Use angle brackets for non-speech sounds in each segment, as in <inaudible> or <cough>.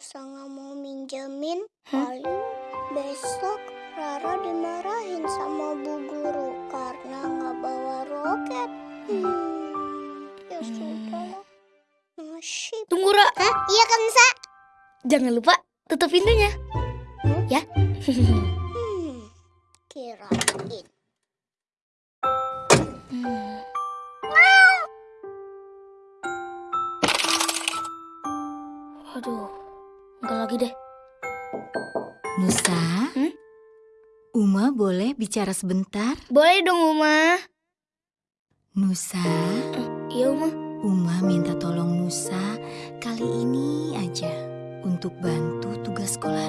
Kanusa nggak mau minjemin, Hah? paling besok Rara dimarahin sama bu guru karena nggak bawa roket. Hmm, ya Hmm. sudah. Nasib. Tunggu, Ra. Hah? Iya Kansa? Jangan lupa tutup pintunya. Hmm? Ya. Hmm, kirain. Hmm. Waduh, enggak lagi deh. Nusa, Hmm? Uma boleh bicara sebentar? Boleh dong, Uma. Nusa, Iya, Uma. Uma minta tolong Nusa kali ini aja untuk bantu tugas sekolah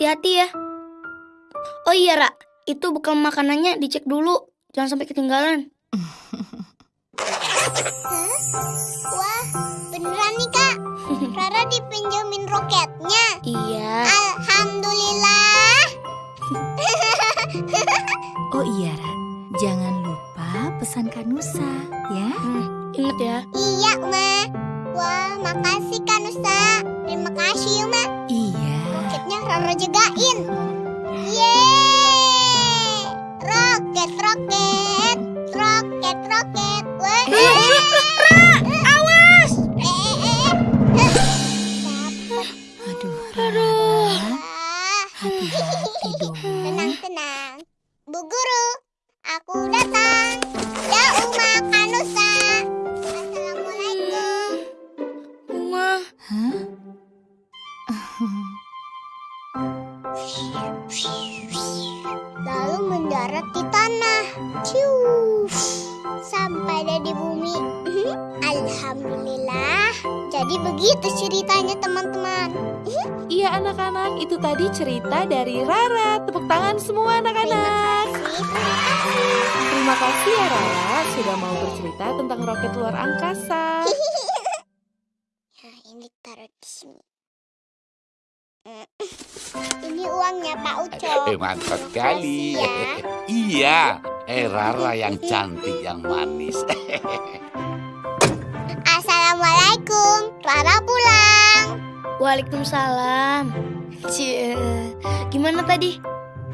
Hati-hati ya. Oh iya, Ra. Itu bekal makanannya dicek dulu. Jangan sampai ketinggalan. Wah, beneran nih kak. <laughs> Rara dipinjemin roketnya. Iya. Alhamdulillah. <laughs> Oh iya, Ra. Jangan lupa pesan Kak Nusa, ya? Hmm, ingat ya. Iya, Ma. Wah, makasih Kak Nusa. Terima kasih. Roketnya anak-anak, itu tadi cerita dari Rara. Tepuk tangan semua anak-anak. Terima kasih ya Rara sudah mau bercerita tentang roket luar angkasa. <laughs> Nah, ini taruh di sini. Mm. Ini uangnya Pak Ucok. Eh, mantap sekali. Ya. <laughs> iya, eh Rara yang cantik, yang manis. <laughs> Assalamualaikum. Rara pulang. Waalaikumsalam. Cie. Gimana tadi?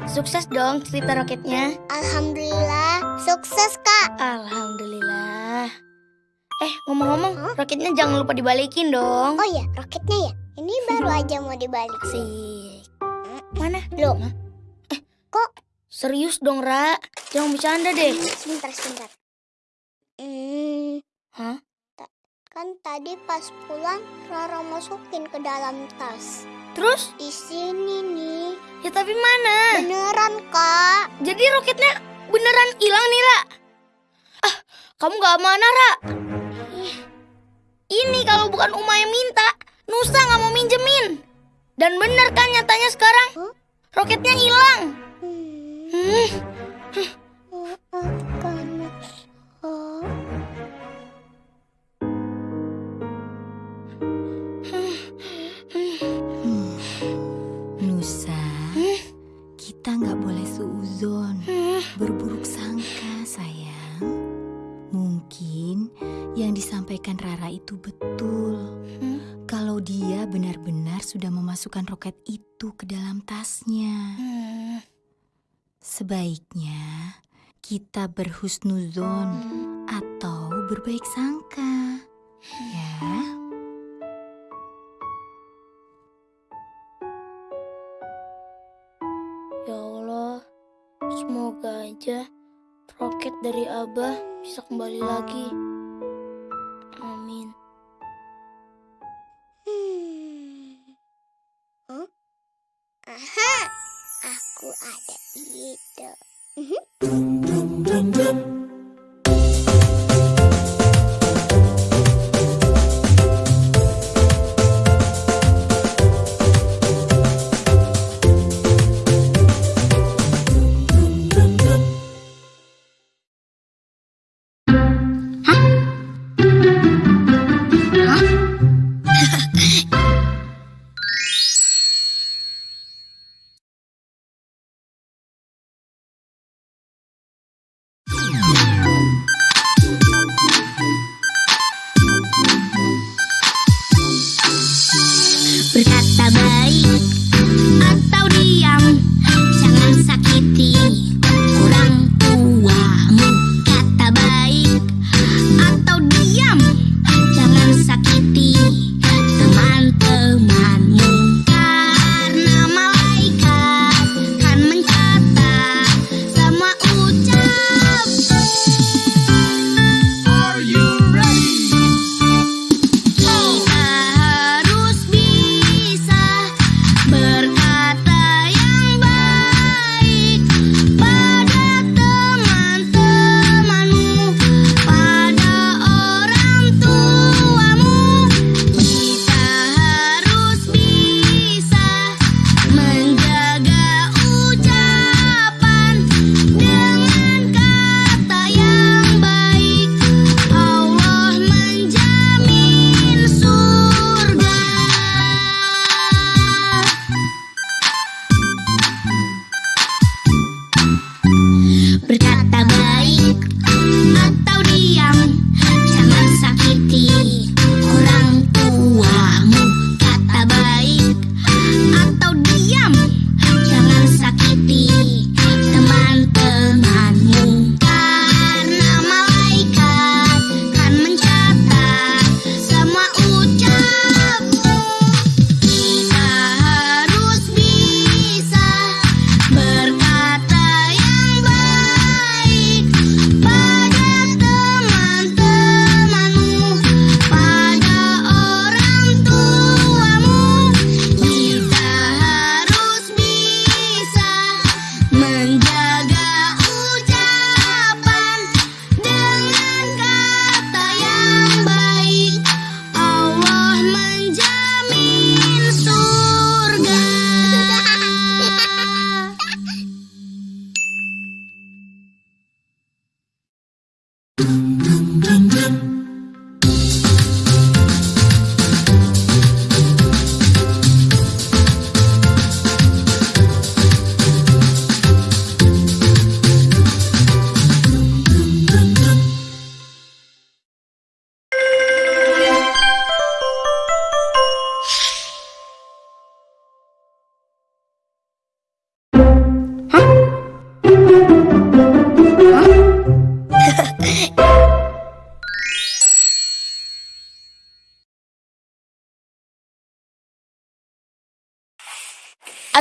Sukses dong cerita roketnya. Alhamdulillah, sukses Kak. Alhamdulillah. Eh, ngomong-ngomong, roketnya jangan lupa dibalikin dong. Oh ya, roketnya ya. Ini baru aja mau dibalik sih. Asik. Mana? Loh, Serius dong, Ra. Jangan bercanda deh. sebentar, sebentar. Hmm, Hah? Kan tadi pas pulang Rara masukin ke dalam tas. Terus? Di sini nih. Ya tapi mana? Beneran Kak. Jadi roketnya beneran hilang nih, Ra. Ah, kamu gak mana, Ra? Ini kalau bukan Uma yang minta, Nusa gak mau minjemin. Dan bener kan nyatanya sekarang? Hah? Roketnya hilang. Hmm, Hmm, kita nggak boleh suuzon, berburuk sangka sayang. Mungkin yang disampaikan Rara itu betul. Hmm. Kalau dia benar-benar sudah memasukkan roket itu ke dalam tasnya. hmm, Sebaiknya kita berhusnuzon atau berbaik sangka. Ya. Semoga aja roket dari Abah bisa kembali lagi. Amin. Hmm. Hah? Aha, aku ada ide.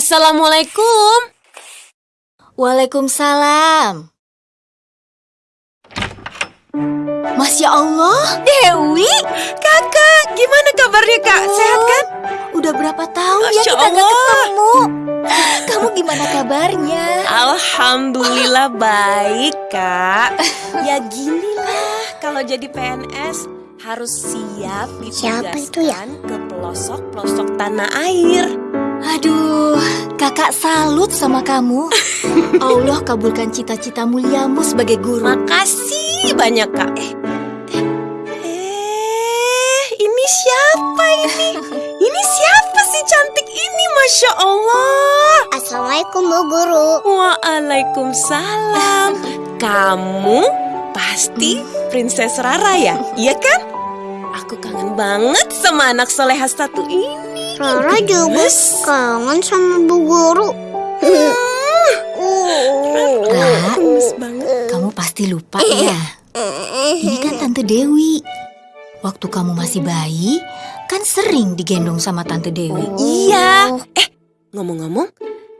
Assalamualaikum. Waalaikumsalam. Masya Allah, Dewi, kakak, gimana kabarnya kak? Sehat kan? udah berapa tahun ya Masya kita nggak ketemu. Kamu gimana kabarnya? Alhamdulillah baik kak. Ya ginilah kalau jadi PNS harus siap Siapa itu ya? ditugaskan ke pelosok-pelosok tanah air. Aduh, kakak salut sama kamu. <laughs> Allah kabulkan cita-cita muliamu sebagai guru. Makasih banyak kak. Eh, eh, ini siapa ini? Ini siapa sih cantik ini? Masya Allah. Assalamualaikum Bu Guru. Waalaikumsalam. Kamu pasti Princess Rara ya? Iya kan? Aku kangen banget sama anak soleha satu ini. Rara juga Gemes. kangen sama Bu Guru. Ra, Gemes banget. kamu pasti lupa ya. Ini kan Tante Dewi. Waktu kamu masih bayi, kan sering digendong sama Tante Dewi. Iya. Eh, ngomong-ngomong,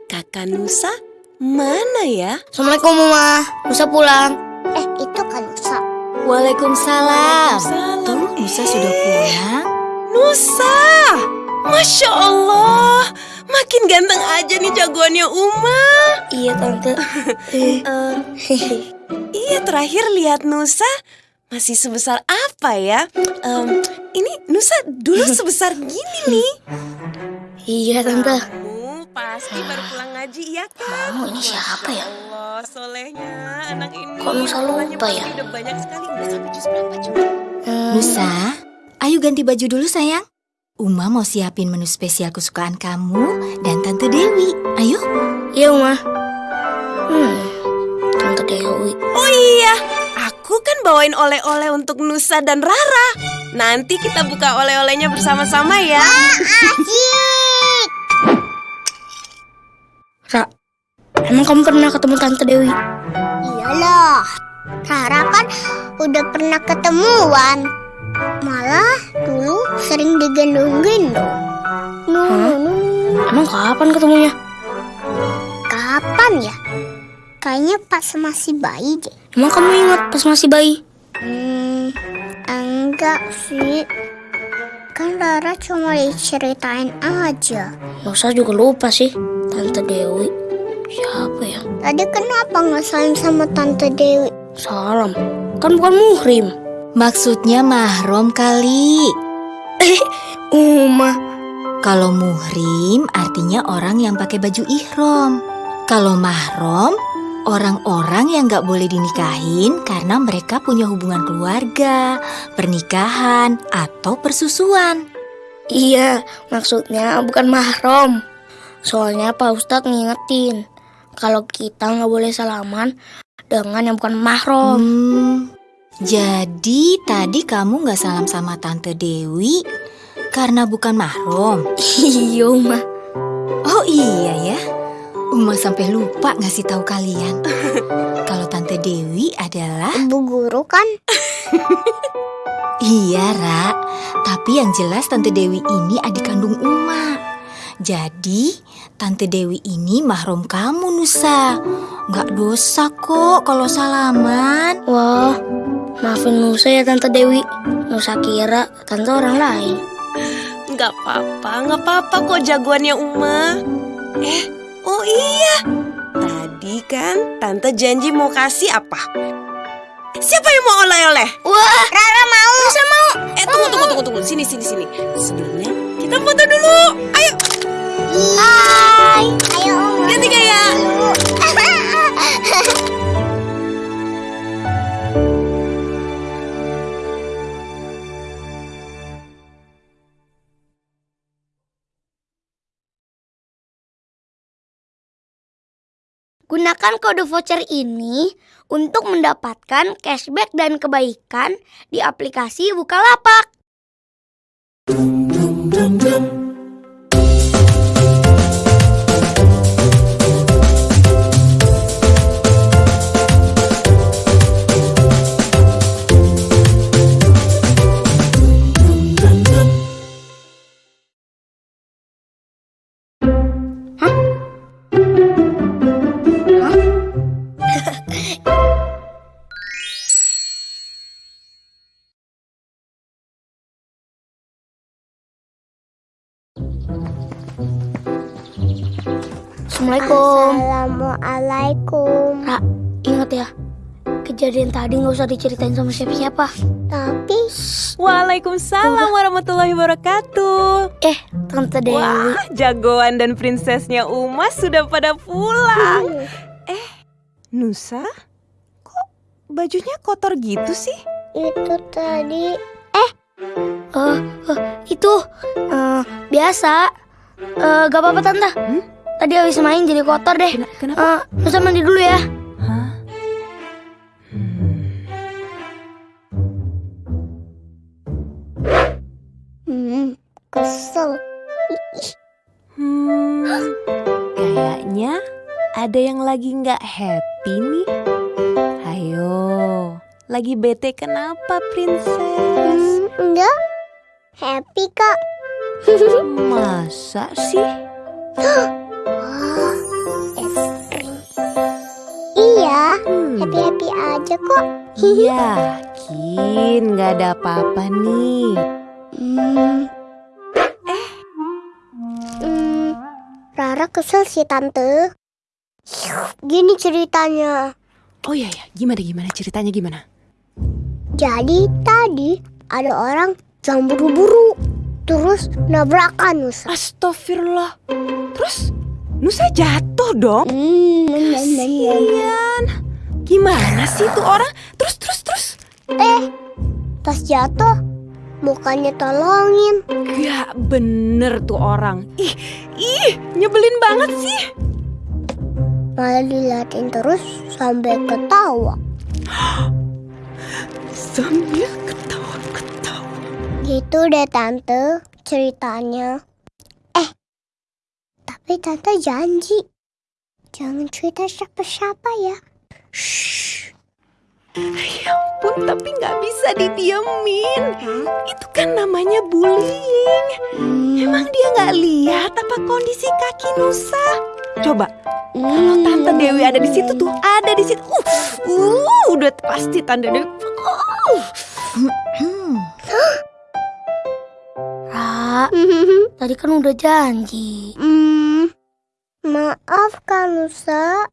kakak Nusa mana ya? Assalamualaikum Mama. Musa pulang. Eh, itu kan Nusa. Waalaikumsalam. Waalaikumsalam. Tuh, Nusa sudah pulang. Nusa! Masya Allah, makin ganteng aja nih jagoannya Uma. Iya Tante. <laughs> Eh, iya terakhir lihat Nusa masih sebesar apa ya? Em, ini Nusa dulu <laughs> sebesar gini nih. Iya Tante. Kamu pasti baru pulang ngaji ya kan? Kamu ini siapa ya? Allah, solehnya anak ini. Kok Nusa lupa ya? Udah banyak sekali. Udah sampai jus berapa coba? Nusa, ayo ganti baju dulu sayang. Uma mau siapin menu spesial kesukaan kamu dan Tante Dewi. Ayo. Iya Uma. Hmm. Tante Dewi. Oh iya, aku kan bawain oleh-oleh untuk Nusa dan Rara. Nanti kita buka oleh-olehnya bersama-sama ya. Asik. Ra, emang kamu pernah ketemu Tante Dewi? Iyalah, Rara kan udah pernah ketemuan. Malah dulu sering digendong-gendong. Nu, nu, nu. Emang kapan ketemunya? Kapan ya? Kayaknya pas masih bayi deh. Emang kamu ingat pas masih bayi? Hmm, enggak sih. Kan Rara cuma diceritain aja. Nusa juga lupa sih. Tante Dewi. Siapa ya? Tadi kenapa nggak salim sama Tante Dewi? Salam. Kan bukan muhrim. Maksudnya mahrom kali. Uma. Kalau muhrim artinya orang yang pakai baju ihrom. Kalau mahrom, orang-orang yang nggak boleh dinikahin karena mereka punya hubungan keluarga, pernikahan, atau persusuan. Iya, maksudnya bukan mahram. Soalnya Pak Ustadz ngingetin. Kalau kita nggak boleh salaman dengan yang bukan mahram. Hmm, jadi tadi kamu nggak salam sama Tante Dewi karena bukan mahrom. Iya, Uma. Oh iya ya, Uma sampai lupa ngasih tahu kalian. Kalau Tante Dewi adalah Ibu guru kan? Iya, Ra. Tapi yang jelas Tante Dewi ini adik kandung Uma. Jadi, Tante Dewi ini mahrum kamu, Nusa. Nggak dosa kok kalau salaman. Wah, maafin Nusa ya Tante Dewi. Nusa kira tante orang lain. Nggak apa-apa, nggak apa-apa kok jagoannya Uma. Eh, oh iya. Tadi kan Tante janji mau kasih apa? Siapa yang mau oleh-oleh? Wah, Rara mau. Nusa mau. Eh, tunggu, tunggu, tunggu, tunggu. Sini, sini, sini. Sebelumnya kita foto dulu. Ayo, Hai. Gunakan kode voucher ini untuk mendapatkan cashback dan kebaikan di aplikasi Bukalapak. Assalamualaikum. Assalamualaikum. Ra, ingat ya, kejadian tadi nggak usah diceritain sama siapa-siapa. Tapi Waalaikumsalam warahmatullahi wabarakatuh. Eh, Tante Dewi. Wah, jagoan dan prinsesnya Uma sudah pada pulang. Eh, Nusa? Kok bajunya kotor gitu sih? itu tadi Eh, eh, itu eh, biasa. Eh, gak apa-apa tante. Hmm? Tadi habis main jadi kotor deh. Kena- kenapa? Eh, Nusa mandi dulu ya. Hah? hmm, kesel. Hmm, kayaknya ada yang lagi nggak happy nih. Ayo, lagi bete kenapa, princess? Hmm, enggak. Happy kak. Masa sih? <gasps> Es krim. Iya, Hmm, happy happy aja kok. <laughs> yakin nggak ada apa-apa nih. Hmm. Eh. Hmm. Rara kesel sih tante. Gini ceritanya. Oh iya ya, gimana gimana ceritanya gimana? Jadi tadi ada orang yang buru-buru. Terus nabrakan Nusa. Astagfirullah. Terus Nusa jatuh dong. Hmm, Kasian. Gimana sih itu orang? Terus terus terus. Eh, pas jatuh, mukanya tolongin. Gak bener tuh orang. Ih, ih, nyebelin banget sih. Malah diliatin terus sampai ketawa. Sambil ketawa-ketawa. Gitu deh tante ceritanya. Tapi tante janji. Jangan cerita siapa-siapa ya. Shh. Pun tapi nggak bisa didiemin. Itu kan namanya bullying. Emang dia nggak lihat apa kondisi kaki Nusa? Coba, kalau Tante Dewi ada di situ tuh, ada di situ. Uh, uh udah pasti Tante Dewi. Uh. Hmm, Ra, tadi kan udah janji. Hmm, maaf Kak Nusa.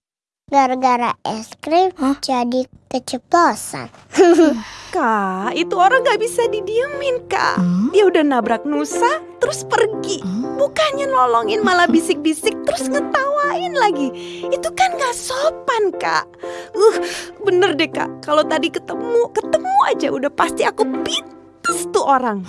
Gara-gara es krim Hah? jadi keceplosan. <laughs> Kak, itu orang nggak bisa didiemin, Kak. hmm, Dia udah nabrak Nusa, terus pergi. hmm. Bukannya nolongin malah bisik-bisik terus ngetawain lagi. Itu kan gak sopan kak. Uh, bener deh kak. Kalau tadi ketemu, ketemu aja udah pasti aku pites tuh orang.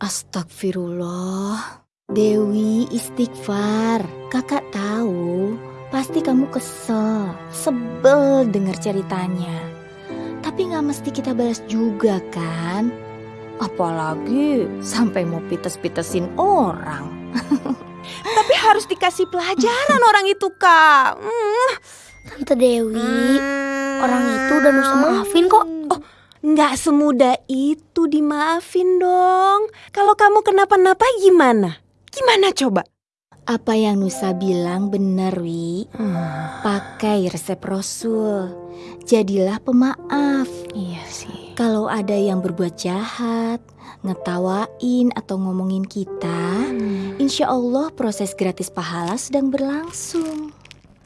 Astagfirullah. Dewi istighfar. Kakak tahu, pasti kamu kesel, sebel dengar ceritanya. Tapi nggak mesti kita balas juga kan? Apalagi sampai mau pites-pitesin orang. <laughs> Tapi harus dikasih pelajaran orang itu kak. Hmm, Tante Dewi, orang itu udah Nusa maafin kok. Oh, nggak semudah itu dimaafin dong. Kalau kamu kenapa-napa gimana? Gimana coba? Apa yang Nusa bilang benar, Wi. Pakai resep Rasul. Jadilah pemaaf. Iya sih. Kalau ada yang berbuat jahat, ngetawain atau ngomongin kita, insya Allah proses gratis pahala sedang berlangsung.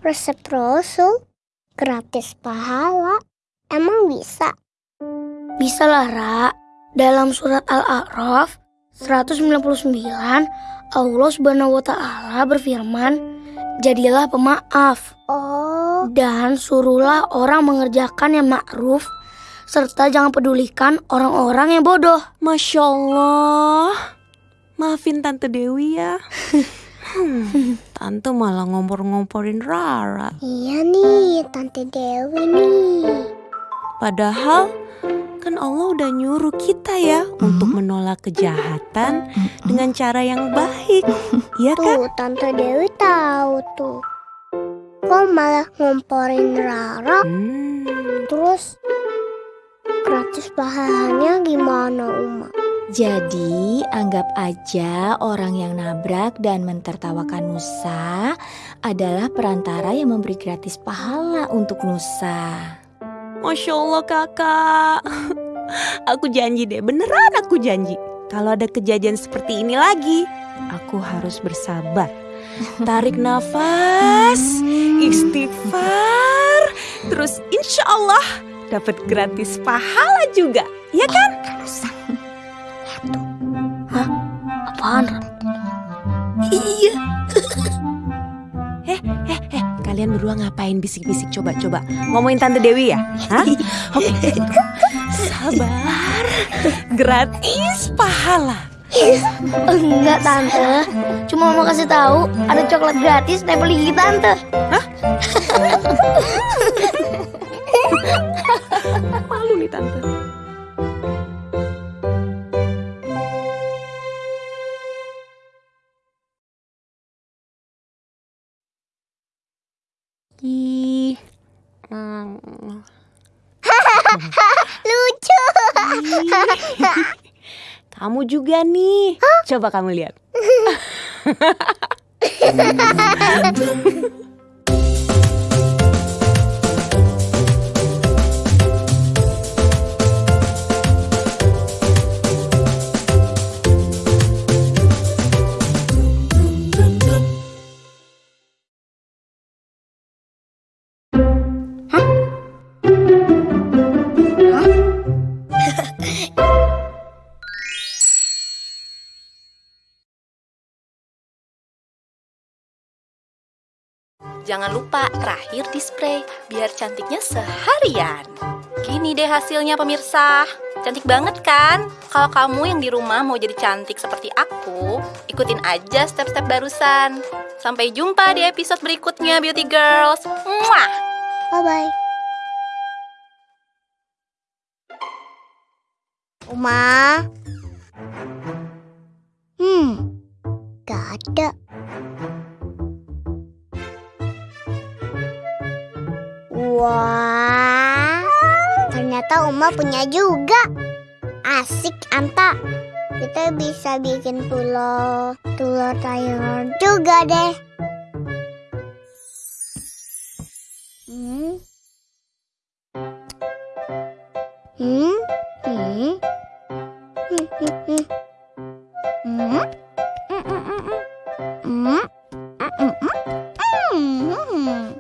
Resep Rasul gratis pahala. Emang bisa? Bisa lah, Ra. Dalam surat Al-A'raf 199, Allah Subhanahu wa taala berfirman, "Jadilah pemaaf Oh, dan suruhlah orang mengerjakan yang ma'ruf serta jangan pedulikan orang-orang yang bodoh." Masya Allah. Maafin Tante Dewi ya. <laughs> Hmm, Tante malah ngompor-ngomporin Rara. iya nih Tante Dewi nih. Padahal kan Allah udah nyuruh kita ya untuk menolak kejahatan dengan cara yang baik. Iya kan? Tuh, Tante Dewi tahu tuh. Kok malah ngomporin Rara? Hmm, Terus gratis pahalanya gimana, Uma? Jadi, anggap aja orang yang nabrak dan mentertawakan Nusa adalah perantara yang memberi gratis pahala untuk Nusa. Masya Allah kakak. <laughs> Aku janji deh, beneran aku janji. Kalau ada kejadian seperti ini lagi, aku harus bersabar. Tarik nafas, istighfar, terus insya Allah dapat gratis pahala juga, ya kan? Apaan? Iya. Kalian berdua ngapain bisik-bisik coba-coba? Ngomongin Tante Dewi ya? Hah? <laughs> Oke. Sabar. Gratis pahala. Enggak, Tante. Cuma mau kasih tahu ada coklat gratis nempel gigi Tante. <laughs> Malu nih Tante. Kamu juga nih. Coba kamu lihat. <laughs> <laughs> Jangan lupa terakhir di spray biar cantiknya seharian. Gini deh hasilnya pemirsa. Cantik banget kan? Kalau kamu yang di rumah mau jadi cantik seperti aku, ikutin aja step-step barusan. Sampai jumpa di episode berikutnya Beauty Girls. Muah! Bye-bye. Uma, Hmm, gak ada. Wah, ternyata Uma punya juga. Asik, Anta. Kita bisa bikin telur, telur tayar juga deh. Hmm. Hmm. Hmm. Hmm. Hmm. Hmm. Hmm. Hmm. Hmm. Hmm. Hmm. Hmm.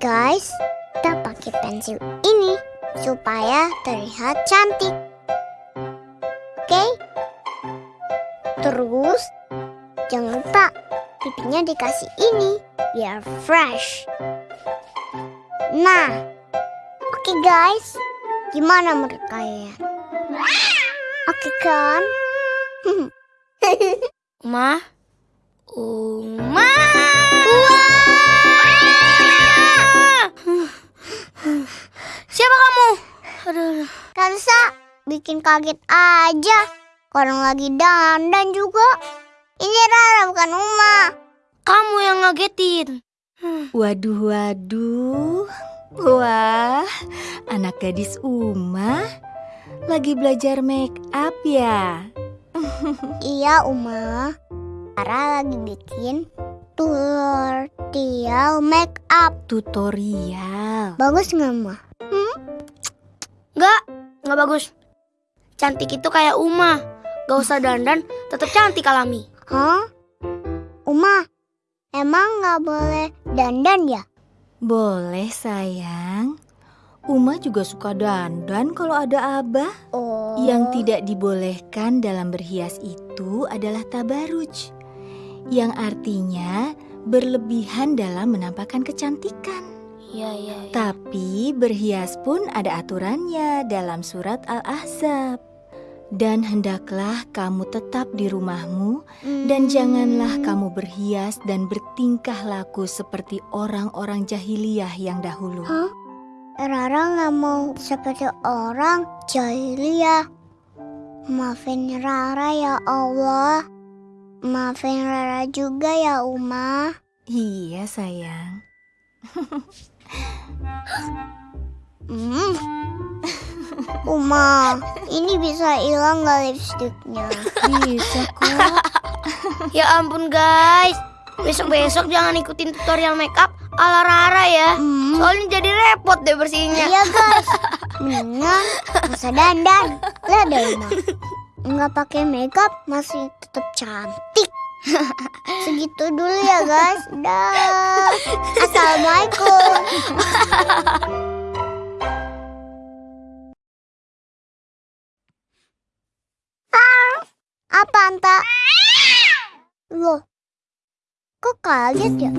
Guys, pakai pensil ini supaya terlihat cantik. Oke? Terus, jangan lupa pipinya dikasih ini biar fresh. Nah, oke guys, gimana menurut kalian? Oke kan? <laughs> Uma? Bikin kaget aja. Orang lagi dandan juga. Ini Rara bukan Uma. Kamu yang ngagetin. Waduh, waduh. Wah, anak gadis Uma lagi belajar make up ya. <laughs> Iya Uma. Rara lagi bikin tutorial make up. Tutorial. Bagus nggak Ma? Enggak, enggak bagus. Cantik itu kayak Uma. Gak usah dandan, tetap cantik alami. Hah? Uma, emang nggak boleh dandan ya? Boleh sayang. Uma juga suka dandan kalau ada abah. Oh. Yang tidak dibolehkan dalam berhias itu adalah tabaruj. Yang artinya berlebihan dalam menampakkan kecantikan. Iya, iya, iya. Tapi berhias pun ada aturannya dalam surat Al-Ahzab. Dan hendaklah kamu tetap di rumahmu dan janganlah kamu berhias dan bertingkah laku seperti orang-orang jahiliyah yang dahulu. Hah? Rara nggak mau seperti orang jahiliyah. Maafin Rara ya Allah. Maafin Rara juga ya Uma. Iya sayang. <laughs> Hmm. Uma, ini bisa hilang nggak lipstiknya? Bisa kok. <laughs> Ya ampun guys. Besok-besok jangan ikutin tutorial makeup ala Rara ya. Hmm. Soalnya jadi repot deh bersihinnya. Iya guys, <laughs> mendingan usah dandan. Lihat deh Uma, nggak pakai makeup masih tetap cantik. <laughs> Segitu dulu ya guys. Dah. Assalamualaikum. Apa Anta? Loh, kok kaget ya?